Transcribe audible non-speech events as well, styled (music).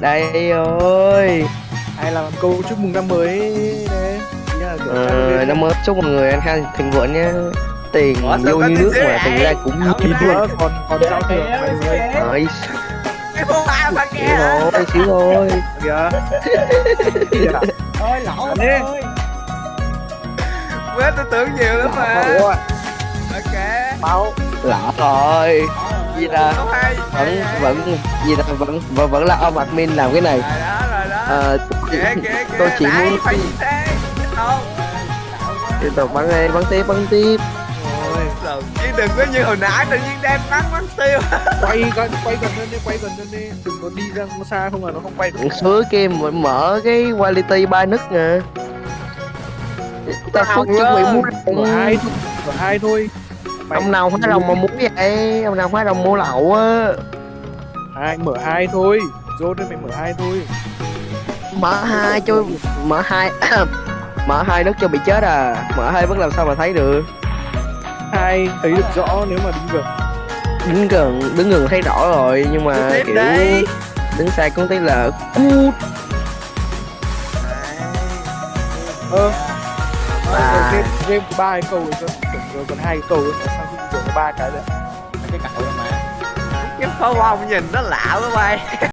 đây ơi. Là làm câu chúc mừng năm mới đấy. Ờ, năm mới chúc mọi người ăn khang thịnh vượng sao vô có như nước mà tiền ra cũng như luôn nữa còn còn giao thừa mọi người ba xíu thôi xíu thôi. Kìa. Ôi lỗ ơi. Quên tôi tưởng nhiều lắm mà. Ok. Báo lỡ rồi gì hay. Vẫn vẫn gì ta vẫn vẫn vẫn là ông admin làm cái này. Ờ, kìa tôi chỉ muốn tiếp tục bắn đi bắn tiếp bắn tiếp. Chứ đừng có như hồi nãy tự nhiên đem bắn bắn tiêu. Quay gần quay gần lên đi quay gần lên đi. Đừng có đi ra xa không là nó không quay được. Suối kia mở- mở cái quality ba nấc nè. Ta phước chuẩn bị mua hai thôi hai thôi ông nào hóa đồng mà muốn vậy? Ông nào hóa đồng mua lậu á? Hai mở hai thôi. Dốt đây mày mở hai thôi. Mở hai cho mở hai (coughs) mở hai nấc cho bị chết à. Mở hai vẫn làm sao mà thấy được? Hai thấy được rõ nếu mà đi gần? Đứng gần đứng gần thấy rõ rồi nhưng mà kiểu đi đứng xa cũng tí là cút. Ơ À. à. game game có ba cái câu rồi cơ tưởng rồi còn hai cái câu ấy mà sao không tưởng có ba cái đấy cái cậu mà Cái pháo bông nhìn nó lạ quá bay